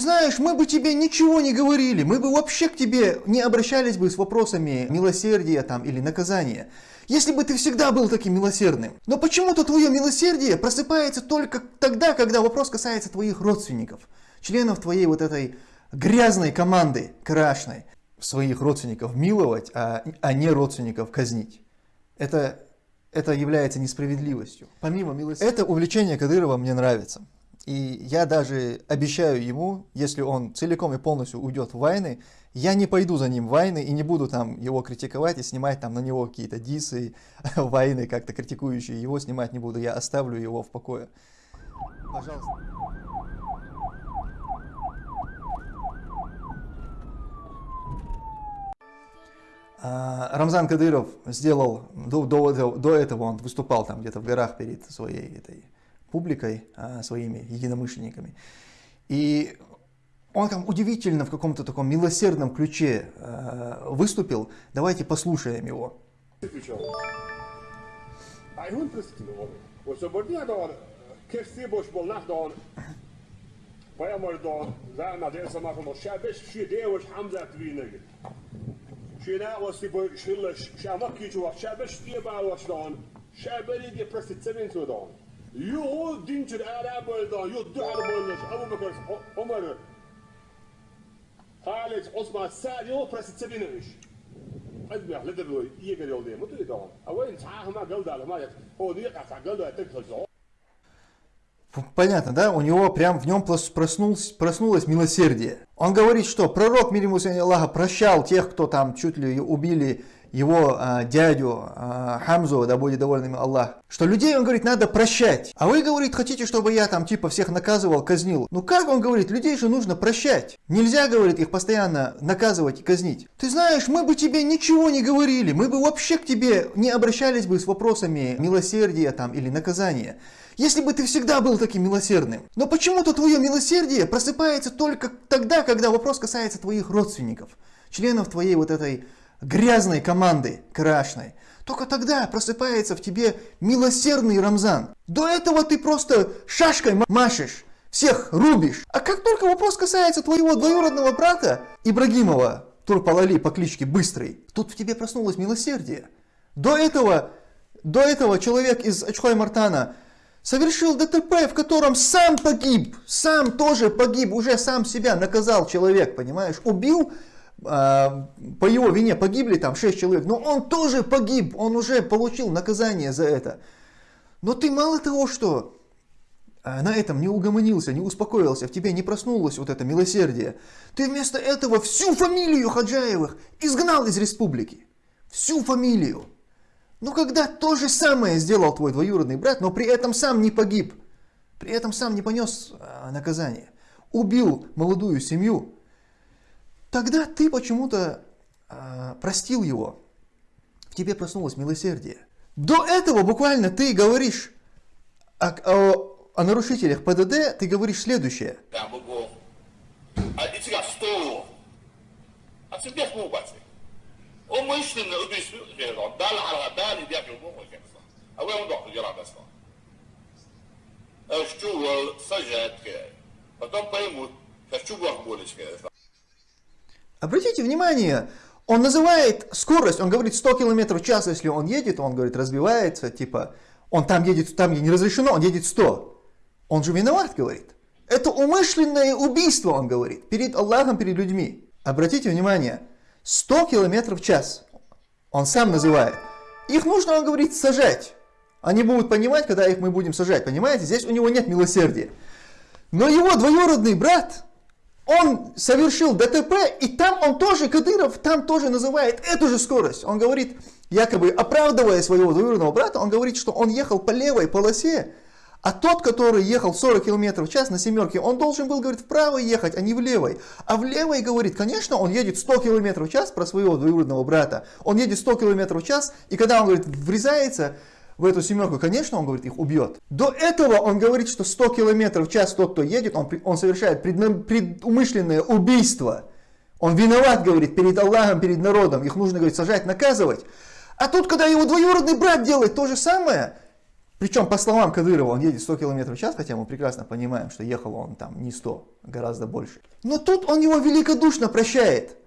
Ты знаешь, мы бы тебе ничего не говорили, мы бы вообще к тебе не обращались бы с вопросами милосердия там или наказания. Если бы ты всегда был таким милосердным. Но почему-то твое милосердие просыпается только тогда, когда вопрос касается твоих родственников, членов твоей вот этой грязной команды крашной. Своих родственников миловать, а, а не родственников казнить. Это, это является несправедливостью. Помимо милосердия. Это увлечение Кадырова мне нравится. И я даже обещаю ему, если он целиком и полностью уйдет в войны, я не пойду за ним в войны и не буду там его критиковать и снимать там на него какие-то дисы, войны как-то критикующие его снимать не буду. Я оставлю его в покое. Пожалуйста. А, Рамзан Кадыров сделал, до, до, до этого он выступал там где-то в горах перед своей этой публикой, а, своими единомышленниками. И он там удивительно в каком-то таком милосердном ключе а, выступил. Давайте послушаем его. Ba was don. Shabeli die presti seven to don. Yo dinçir Arab oldu, yo duhar bolmuş. Abu Bakır, Ömer. Halit, Osman, Sa'd, yo presi tsebinemiş. أذبح لدر يقدر يوديه مو تريد دون أوين صحاح ما قلد على ما يت هو دي قطع قلده يتكل زو Понятно, да? У него прям в нем проснулось, проснулось милосердие. Он говорит, что пророк, мир ему Аллаха, прощал тех, кто там чуть ли убили его а, дядю а, Хамзу, да будет доволен им Аллах, что людей, он говорит, надо прощать. А вы, говорит, хотите, чтобы я там типа всех наказывал, казнил. Ну как он говорит, людей же нужно прощать. Нельзя, говорит, их постоянно наказывать и казнить. Ты знаешь, мы бы тебе ничего не говорили, мы бы вообще к тебе не обращались бы с вопросами милосердия там или наказания. Если бы ты всегда был таким милосердным. Но почему-то твое милосердие просыпается только тогда, когда вопрос касается твоих родственников, членов твоей вот этой грязной команды крашной, только тогда просыпается в тебе милосердный Рамзан. До этого ты просто шашкой машешь, всех рубишь. А как только вопрос касается твоего двоюродного брата Ибрагимова, Турпалали по кличке Быстрый, тут в тебе проснулось милосердие. До этого, до этого человек из Ачхой Мартана совершил ДТП, в котором сам погиб, сам тоже погиб, уже сам себя наказал человек, понимаешь, убил по его вине погибли там 6 человек, но он тоже погиб, он уже получил наказание за это. Но ты мало того, что а, на этом не угомонился, не успокоился, в тебе не проснулось вот это милосердие, ты вместо этого всю фамилию Хаджаевых изгнал из республики. Всю фамилию. Но когда то же самое сделал твой двоюродный брат, но при этом сам не погиб, при этом сам не понес а, наказание, убил молодую семью, Тогда ты почему-то э, простил его. В тебе проснулось милосердие. До этого буквально ты говоришь о, о, о нарушителях ПДД, ты говоришь следующее. Потом поймут, хочу вам более Обратите внимание, он называет скорость, он говорит 100 км в час, если он едет, он говорит разбивается, типа, он там едет, там не разрешено, он едет 100. Он же виноват, говорит. Это умышленное убийство, он говорит, перед Аллахом, перед людьми. Обратите внимание, 100 км в час, он сам называет. Их нужно, он говорит, сажать. Они будут понимать, когда их мы будем сажать, понимаете? Здесь у него нет милосердия. Но его двоюродный брат, он совершил ДТП, и там он тоже, Кадыров, там тоже называет эту же скорость. Он говорит, якобы оправдывая своего двоюродного брата, он говорит, что он ехал по левой полосе, а тот, который ехал 40 км в час на семерке, он должен был, говорит, вправо ехать, а не в левой. А в левой, говорит, конечно, он едет 100 км в час про своего двоюродного брата. Он едет 100 км в час, и когда он, говорит, врезается, в эту семерку, конечно, он говорит, их убьет. До этого он говорит, что 100 км в час тот, кто едет, он, он совершает предумышленное убийство. Он виноват, говорит, перед Аллахом, перед народом. Их нужно, говорит, сажать, наказывать. А тут, когда его двоюродный брат делает то же самое, Причем, по словам Кадырова, он едет 100 км в час, хотя мы прекрасно понимаем, что ехал он там не 100, гораздо больше. Но тут он его великодушно прощает.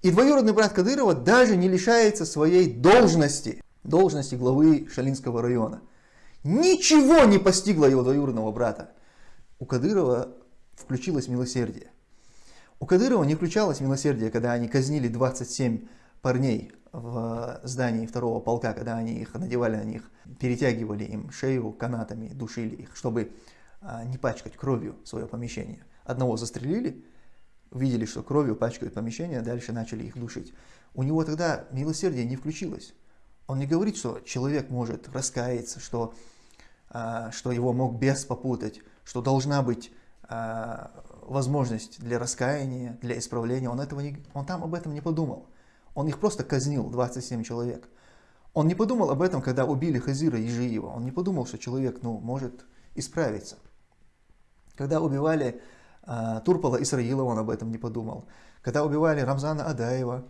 И двоюродный брат Кадырова даже не лишается своей должности, должности главы Шалинского района. Ничего не постигло его двоюродного брата. У Кадырова включилось милосердие. У Кадырова не включалось милосердие, когда они казнили 27 парней в здании второго полка, когда они их надевали на них, перетягивали им шею канатами, душили их, чтобы а, не пачкать кровью свое помещение. Одного застрелили, увидели, что кровью пачкают помещение, дальше начали их душить. У него тогда милосердие не включилось. Он не говорит, что человек может раскаяться, что, а, что его мог бес попутать, что должна быть а, возможность для раскаяния, для исправления, он, этого не, он там об этом не подумал. Он их просто казнил, 27 человек. Он не подумал об этом, когда убили Хазира и Жиева. Он не подумал, что человек ну, может исправиться. Когда убивали э, Турпала Исраилова, он об этом не подумал. Когда убивали Рамзана Адаева,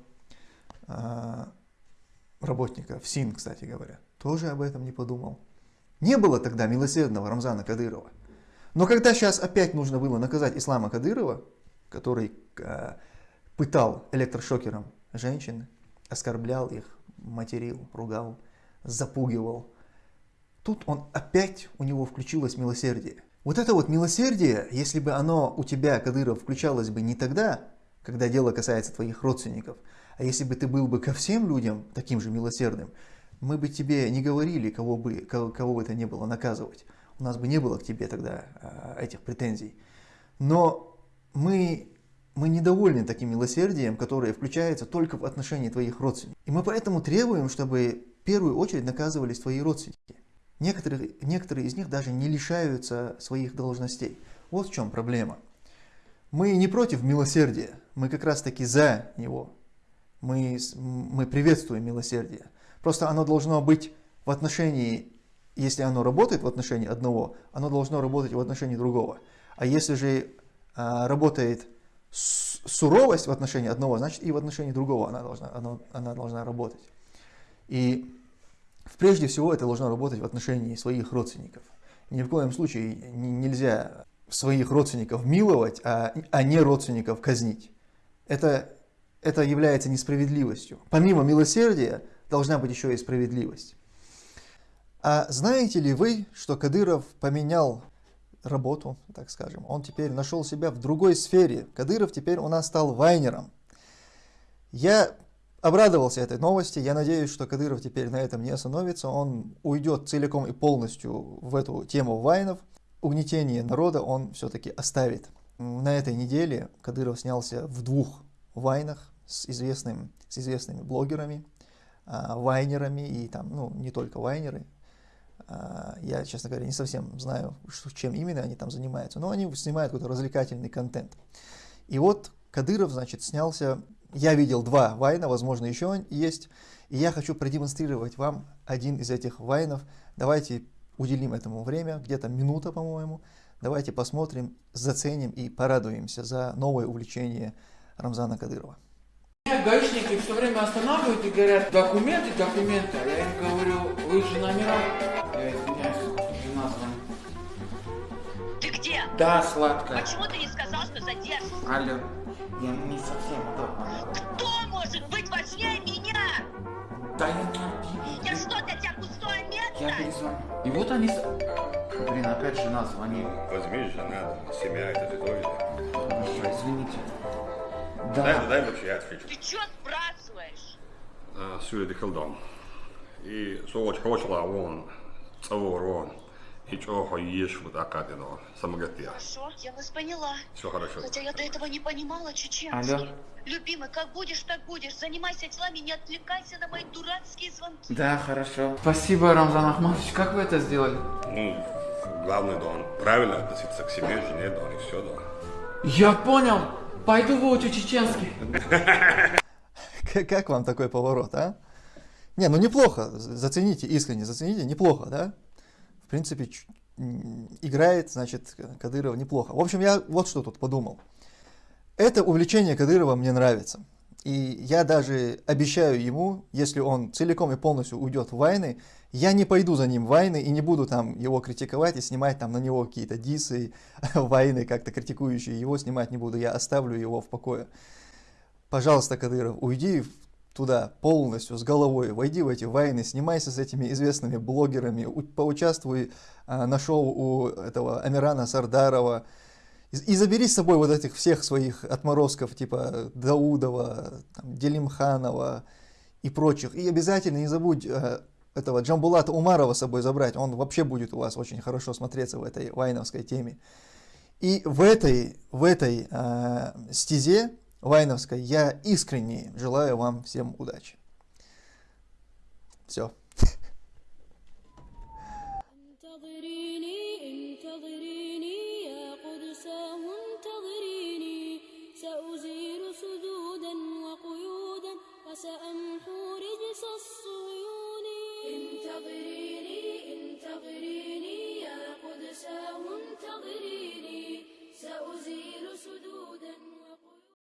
работника в СИН, кстати говоря, тоже об этом не подумал. Не было тогда милосердного Рамзана Кадырова. Но когда сейчас опять нужно было наказать Ислама Кадырова, который э, пытал электрошокером женщин, оскорблял их, материл, ругал, запугивал, тут он опять, у него включилось милосердие. Вот это вот милосердие, если бы оно у тебя, Кадыров, включалось бы не тогда, когда дело касается твоих родственников, а если бы ты был бы ко всем людям таким же милосердным, мы бы тебе не говорили, кого бы, кого, кого бы это не было наказывать у нас бы не было к тебе тогда а, этих претензий. Но мы, мы недовольны таким милосердием, которое включается только в отношении твоих родственников. И мы поэтому требуем, чтобы в первую очередь наказывались твои родственники. Некоторые, некоторые из них даже не лишаются своих должностей. Вот в чем проблема. Мы не против милосердия, мы как раз таки за него. Мы, мы приветствуем милосердие. Просто оно должно быть в отношении если оно работает в отношении одного, оно должно работать в отношении другого. А если же а, работает суровость в отношении одного, значит и в отношении другого она должна, она, она должна работать. И прежде всего это должно работать в отношении своих родственников. Ни в коем случае нельзя своих родственников миловать, а, а не родственников казнить. Это, это является несправедливостью. Помимо милосердия должна быть еще и справедливость. А знаете ли вы, что Кадыров поменял работу, так скажем? Он теперь нашел себя в другой сфере. Кадыров теперь у нас стал вайнером. Я обрадовался этой новости. Я надеюсь, что Кадыров теперь на этом не остановится. Он уйдет целиком и полностью в эту тему вайнов. Угнетение народа он все-таки оставит. На этой неделе Кадыров снялся в двух вайнах с, известным, с известными блогерами, а, вайнерами и там, ну, не только вайнеры, а, я, честно говоря, не совсем знаю, чем именно они там занимаются, но они снимают какой-то развлекательный контент. И вот Кадыров, значит, снялся, я видел два вайна, возможно, еще есть, и я хочу продемонстрировать вам один из этих вайнов. Давайте уделим этому время, где-то минута, по-моему. Давайте посмотрим, заценим и порадуемся за новое увлечение Рамзана Кадырова. Гаишники все время останавливают и говорят, документы, документы. А я им говорю, вы же номера я извиняюсь, жена звонит. Ты где? Да, сладкая. Почему ты не сказал, что задержишься? Алло. Я не совсем удобно. Кто может быть важнее меня? Да я не перезвоню. И вот они... Блин, опять жена звонит. Возьми, жена, семья, это же тоже. Хорошо, извините. Да. Дай, дай вообще я отвечу. Ты что спрашиваешь? Süre Хилдом. И сооч хочла он Цаворон. И чего ешь вот акадено, самогатия. Хорошо, я вас поняла. Все хорошо. Хотя я до этого не понимала чеченский. Алло. Любимый, как будешь, так будешь. Занимайся делами, не отвлекайся на мои дурацкие звонки. Да, хорошо. Спасибо, Рамзан Ахматович. Как вы это сделали? Ну, главное, да, он правильно относиться к себе, жене, да, и все, да. Я понял. Пойду выучу чеченский. Как вам такой поворот, а? Не, ну неплохо, зацените, искренне зацените, неплохо, да? Принципе, играет, значит, Кадыров неплохо. В общем, я вот что тут подумал. Это увлечение Кадырова мне нравится. И я даже обещаю ему, если он целиком и полностью уйдет в войны, я не пойду за ним в войны и не буду там его критиковать и снимать там на него какие-то дисы, войны как-то критикующие его снимать не буду, я оставлю его в покое. Пожалуйста, Кадыров, уйди туда полностью, с головой, войди в эти войны, снимайся с этими известными блогерами, поучаствуй а, на шоу у этого Амирана Сардарова, и, и забери с собой вот этих всех своих отморозков, типа Даудова, там, Делимханова и прочих. И обязательно не забудь э, этого Джамбулата Умарова с собой забрать, он вообще будет у вас очень хорошо смотреться в этой вайновской теме. И в этой, в этой э, стезе вайновской я искренне желаю вам всем удачи. Все.